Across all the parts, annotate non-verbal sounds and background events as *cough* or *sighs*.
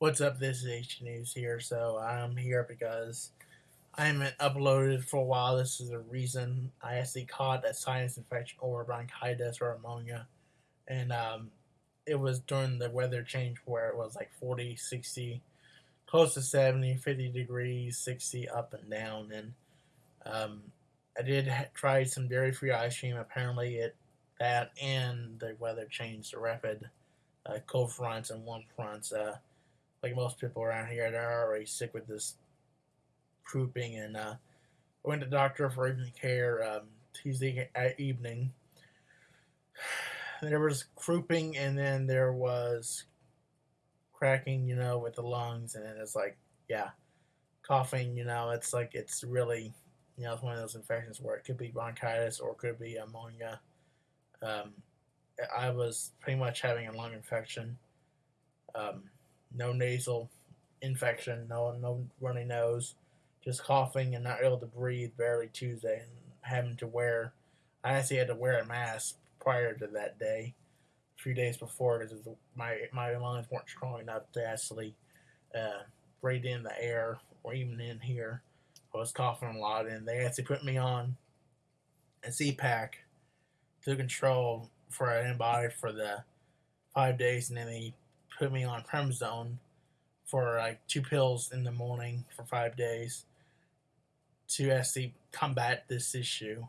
What's up? This is H News here. So I'm here because I haven't uploaded for a while. This is a reason I actually caught a sinus infection or bronchitis or pneumonia. And um, it was during the weather change where it was like 40, 60, close to 70, 50 degrees, 60 up and down. And um, I did try some dairy free ice cream. Apparently, it that and the weather changed, the rapid uh, cold fronts and warm fronts. Uh, like most people around here, they're already sick with this croupping. And uh, I went to the doctor for urgent care um, Tuesday evening. *sighs* There was crouping, and then there was cracking, you know, with the lungs, and it's like, yeah, coughing. You know, it's like it's really, you know, it's one of those infections where it could be bronchitis or it could be pneumonia. Um, I was pretty much having a lung infection. Um, no nasal infection, no no runny nose, just coughing and not able to breathe barely Tuesday and having to wear. I actually had to wear a mask prior to that day, a few days before, because my my lungs weren't strong enough to actually uh, breathe in the air or even in here. I was coughing a lot, and they actually put me on a Z-Pak to control for an antibiotic for the five days, and then they put me on prednisone for like two pills in the morning for five days to actually combat this issue.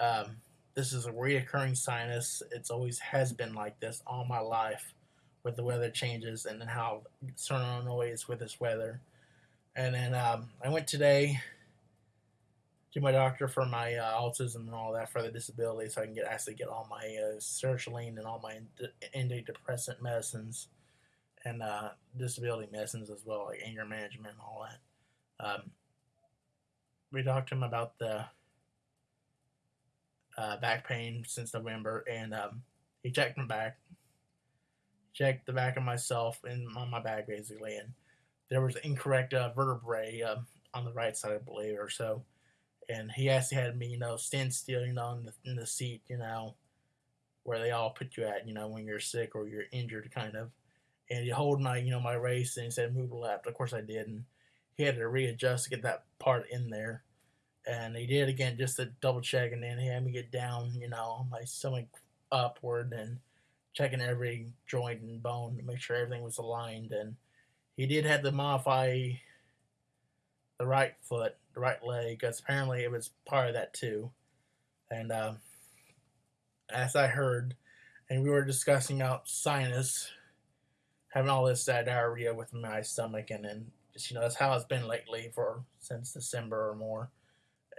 Um, this is a reoccurring sinus. It's always has been like this all my life with the weather changes and then how certain Illinois with this weather. And then um, I went today to my doctor for my uh, autism and all that for the disability, so I can get actually get all my uh, sertraline and all my antidepressant medicines and uh, disability medicines as well, like anger management and all that. Um, we talked to him about the uh, back pain since November, and um, he checked my back, checked the back of myself and my back basically, and there was incorrect uh, vertebrae uh, on the right side, I believe, or so and he actually had me, you know, stand still, you know, in the, in the seat, you know, where they all put you at, you know, when you're sick or you're injured, kind of. And he hold my, you know, my race, and he said move left. Of course, I did, and he had to readjust to get that part in there. And he did again just to double check, and then he had me get down, you know, my stomach upward and checking every joint and bone to make sure everything was aligned. And he did have to modify the right foot, the right leg, because apparently it was part of that too. And um, as I heard, and we were discussing out sinus, having all this uh, diarrhea with my stomach, and then just you know that's how it's been lately for since December or more.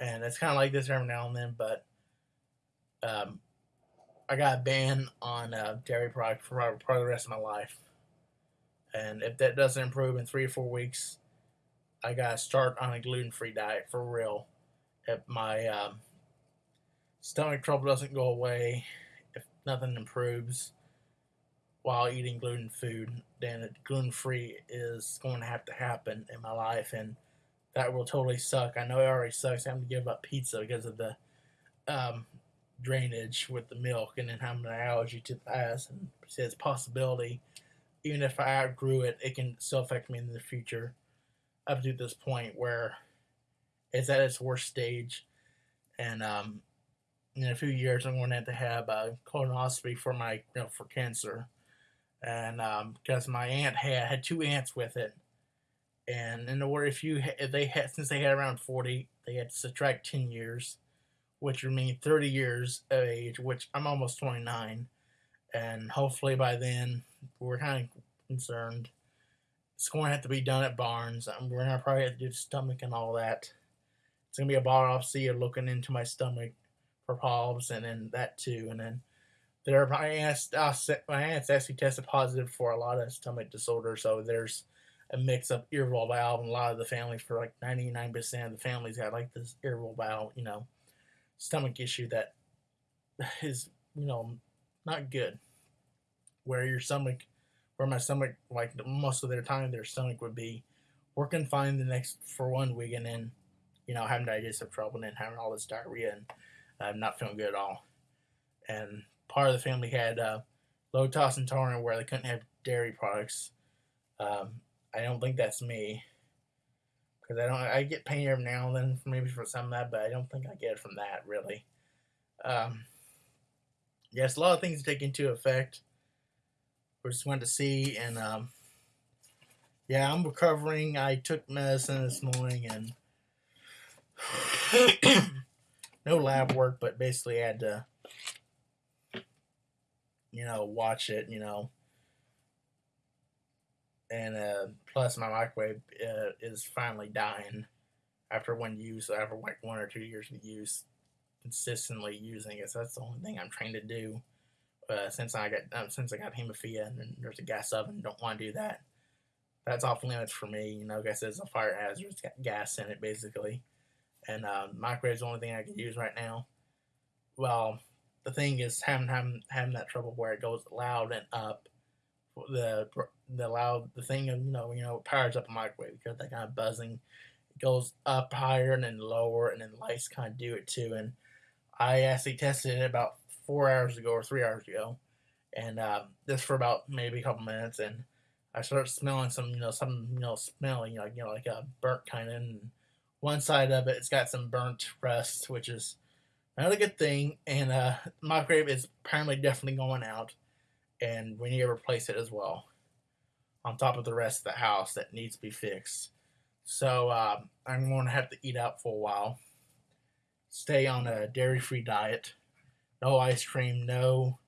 And it's kind of like this every now and then, but um, I got a ban on uh, dairy products for probably the rest of my life. And if that doesn't improve in three or four weeks, I gotta start on a gluten free diet for real. If my um, stomach trouble doesn't go away, if nothing improves while eating gluten food, then gluten free is going to have to happen in my life, and that will totally suck. I know it already sucks having to give up pizza because of the um, drainage with the milk, and then having an allergy to the ice, and it's possibility. Even if I outgrew it, it can still affect me in the future up to this point where it's at its worst stage, and um, in a few years I'm going to have to have a colonoscopy for my you know for cancer, and um, because my aunt had had two aunts with it, and in order if you if they had since they had around forty, they had to subtract ten years, which would mean thirty years of age, which I'm almost twenty nine, and hopefully by then we're kind of concerned it's going to have to be done at Barnes. Um, we're going to probably have to do the stomach and all that. It's going to be a biopsy of looking into my stomach for polyps and then that too. And then there, my aunt's, uh, my aunt's actually tested positive for a lot of stomach disorders. So there's a mix of irritable bowel and a lot of the families for like 99% of the families got like this irritable bowel, you know, stomach issue that *sighs* is, you know, not good. Where your stomach where my stomach, like most of their time, their stomach would be working fine the next for one week, and then you know having digestive trouble and then having all this diarrhea and uh, not feeling good at all. And part of the family had uh, lactose intolerant where they couldn't have dairy products. Um, I don't think that's me because I don't. I get pain every now and then, maybe for some of that, but I don't think I get it from that really. Um, yes, a lot of things take into effect. We just wanted to see, and um, yeah, I'm recovering. I took medicine this morning, and *clears throat* no lab work, but basically had to, you know, watch it, you know. And uh, plus, my microwave uh, is finally dying after one use, after like one or two years of use, consistently using it. So that's the only thing I'm trying to do. Uh, since I got um, since I got hemophilia and there's a gas oven, don't want to do that. That's off limits for me. You know, like I it's a fire hazard. It's got gas in it, basically and uh, microwave is the only thing I can use right now. Well, the thing is having having, having that trouble where it goes loud and up. The the loud the thing of you know you know powers up a microwave because that kind of buzzing it goes up higher and then lower and then lights kind of do it too. And I actually tested it about four hours ago or three hours ago, and uh, for about maybe a couple minutes, and I start smelling some you know some you know smelling you know, you know like a burnt kind of. And, one side of it, it's got some burnt rust, which is not a good thing. And uh, microwave is apparently definitely going out, and we need to replace it as well. On top of the rest of the house that needs to be fixed. So uh, I'm going to have to eat out for a while. Stay on a dairy-free diet. No ice cream. No.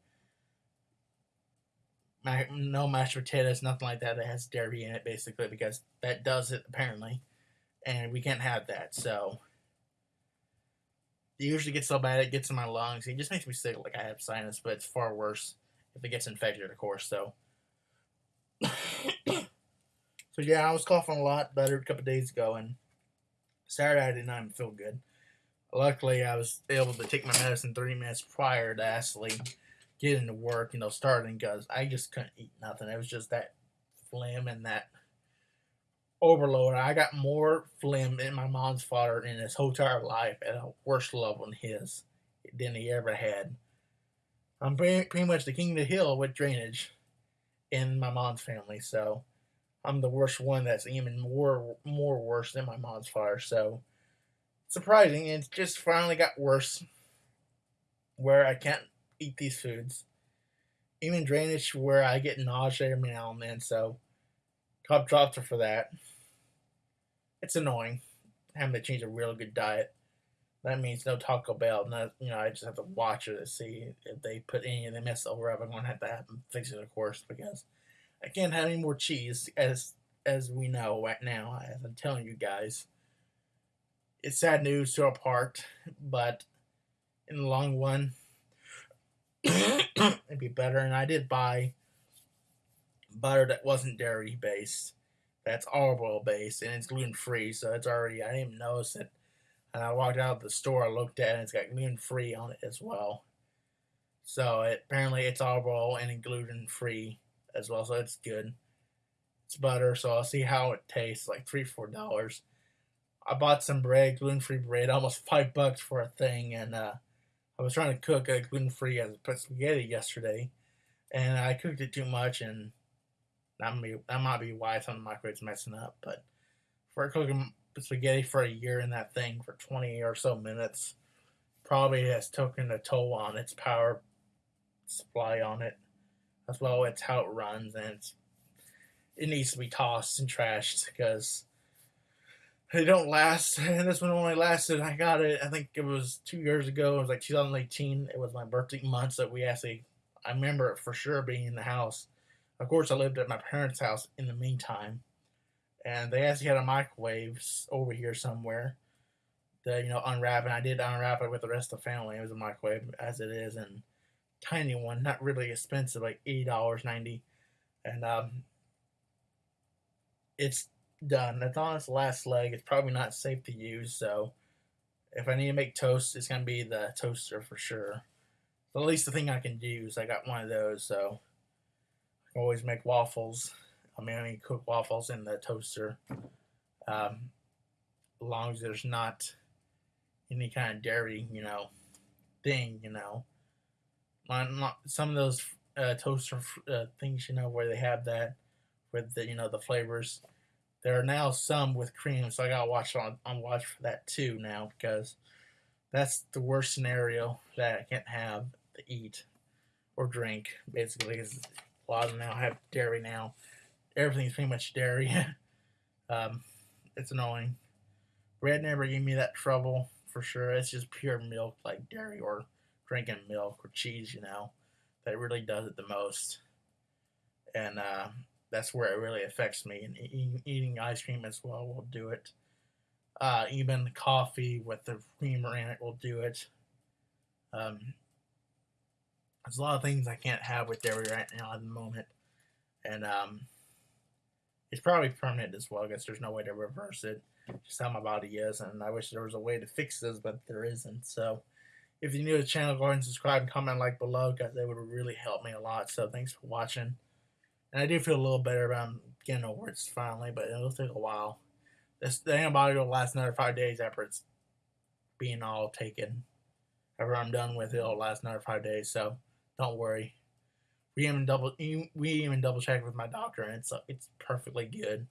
No mashed potatoes, nothing like that that has dairy in it, basically, because that does it apparently and we can't have that. So it usually gets so bad it gets in my lungs. It just makes me sick, like I have sinus, but it's far worse if it gets infected, of course. So, *coughs* so yeah, I was coughing a lot better a couple days ago, and Saturday I did not even feel good. Luckily, I was able to take my medicine three minutes prior to actually getting to work, you know, starting because I just couldn't eat nothing. It was just that phlegm and that overload. I got more phlegm in my mom's father in his whole entire life at a worse level than his than he ever had. I'm pretty, pretty much the king of the hill with drainage in my mom's family, so I'm the worst one that's even more more worse than my mom's father. So surprising, it just finally got worse where I can't eat these foods. Even drainage where I get nausea every now and then, oh, so Cop dropped for that. It's annoying having to change a real good diet. That means no Taco Bell. Not you know, I just have to watch it to see if they put any of the mess over. up. I'm gonna have to have them fix it, of course, because I can't have any more cheese as as we know right now. As I'm telling you guys, it's sad news to our part, but in the long run, *coughs* it'd be better. And I did buy butter that wasn't dairy based. That's olive oil based and it's gluten free, so it's already I didn't even notice it. And I walked out of the store, I looked at it, and it's got gluten free on it as well. So it, apparently it's olive oil and gluten free as well, so it's good. It's butter, so I'll see how it tastes. Like three, four dollars. I bought some bread, gluten free bread, almost *laughs* five bucks for a thing, and uh, I was trying to cook a gluten free as spaghetti yesterday, and I cooked it too much and that might be, that might be why some of the microwave's messing up. But for cooking spaghetti for a year in that thing for 20 or so minutes, probably has taken a toll on its power supply on it, as well as how it runs, and it needs to be tossed and trashed because they don't last. *laughs* And this one only lasted. I got it. I think it was two years ago. It was like 2018. It was my birthday month, so we actually. I remember it for sure being in the house of course, I lived at my parents' house in the meantime, and they actually had a microwave over here somewhere. To, you know, unwrap, and I did unwrap it with the rest of the family. It was a microwave as it is, and tiny one, not really expensive, like eighty dollars ninety, and um, it's done. It's on its last leg. It's probably not safe to use, so if I need to make toast, it's gonna be the toaster for sure. But at least the thing I can use, I got one of those, so I can always make waffles. I mean, I can cook waffles in the toaster. Um, as long as there's not any kind of dairy, you know, thing, you know. Some of those uh, toaster uh, things, you know, where they have that, with the you know the flavors. There are now some with cream, so I gotta watch on on watch for that too now because that's the worst scenario that I can't have to eat or drink basically. Because a lot of them now have dairy now. Everything's pretty much dairy. *laughs* um, it's annoying. Bread never gave me that trouble for sure. It's just pure milk, like dairy or drinking milk or cheese, you know, that really does it the most. And uh, that's where it really affects me. And eating, ice cream as well will do it. Uh, even coffee with the creamer in it will do it. Um, there's a lot of things I can't have with dairy right now at the moment. And um, it's probably permanent as well. I guess there's no way to reverse it. Just how my body is. And I wish there was a way to fix this, but there isn't. So if you're new to the channel, go ahead and subscribe and comment like below because that would really help me a lot. So thanks for watching. And I do feel a little better about getting over it finally, but it'll take a while. This, the antibiotic will last another five days after it's being all taken. After I'm done with it, it'll last another five days. So don't worry. We even double we even double checked with my doctor, and it's it's perfectly good.